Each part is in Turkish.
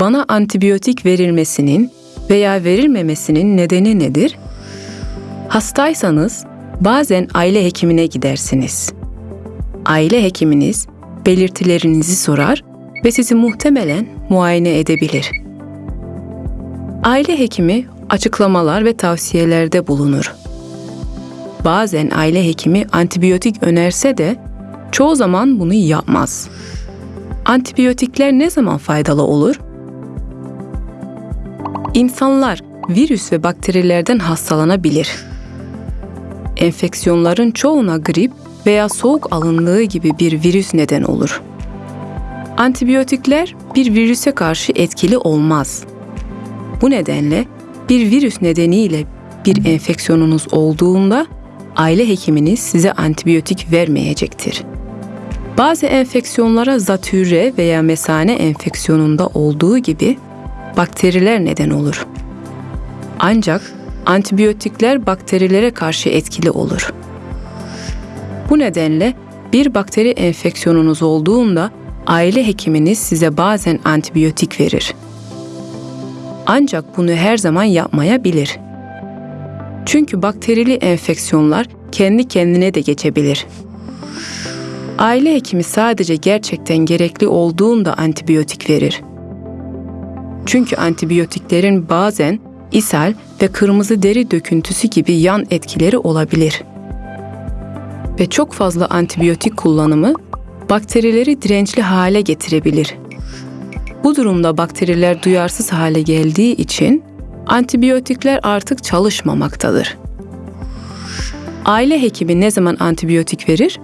Bana antibiyotik verilmesinin veya verilmemesinin nedeni nedir? Hastaysanız bazen aile hekimine gidersiniz. Aile hekiminiz belirtilerinizi sorar ve sizi muhtemelen muayene edebilir. Aile hekimi açıklamalar ve tavsiyelerde bulunur. Bazen aile hekimi antibiyotik önerse de çoğu zaman bunu yapmaz. Antibiyotikler ne zaman faydalı olur? İnsanlar virüs ve bakterilerden hastalanabilir. Enfeksiyonların çoğuna grip veya soğuk alınlığı gibi bir virüs neden olur. Antibiyotikler bir virüse karşı etkili olmaz. Bu nedenle bir virüs nedeniyle bir enfeksiyonunuz olduğunda aile hekiminiz size antibiyotik vermeyecektir. Bazı enfeksiyonlara zatürre veya mesane enfeksiyonunda olduğu gibi bakteriler neden olur. Ancak antibiyotikler bakterilere karşı etkili olur. Bu nedenle bir bakteri enfeksiyonunuz olduğunda aile hekiminiz size bazen antibiyotik verir. Ancak bunu her zaman yapmayabilir. Çünkü bakterili enfeksiyonlar kendi kendine de geçebilir. Aile hekimi sadece gerçekten gerekli olduğunda antibiyotik verir. Çünkü antibiyotiklerin bazen ishal ve kırmızı deri döküntüsü gibi yan etkileri olabilir. Ve çok fazla antibiyotik kullanımı bakterileri dirençli hale getirebilir. Bu durumda bakteriler duyarsız hale geldiği için antibiyotikler artık çalışmamaktadır. Aile hekimi ne zaman antibiyotik verir?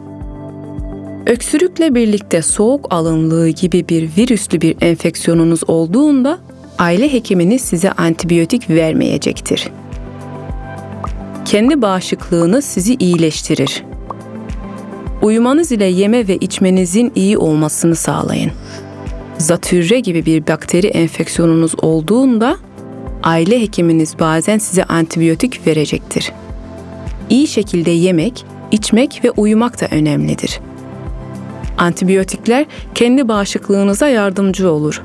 Öksürükle birlikte soğuk alınlığı gibi bir virüslü bir enfeksiyonunuz olduğunda aile hekiminiz size antibiyotik vermeyecektir. Kendi bağışıklığınız sizi iyileştirir. Uyumanız ile yeme ve içmenizin iyi olmasını sağlayın. Zatürre gibi bir bakteri enfeksiyonunuz olduğunda aile hekiminiz bazen size antibiyotik verecektir. İyi şekilde yemek, içmek ve uyumak da önemlidir. Antibiyotikler kendi bağışıklığınıza yardımcı olur.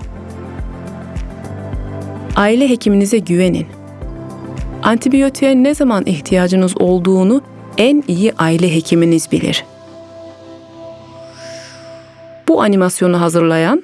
Aile hekiminize güvenin. Antibiyotiğe ne zaman ihtiyacınız olduğunu en iyi aile hekiminiz bilir. Bu animasyonu hazırlayan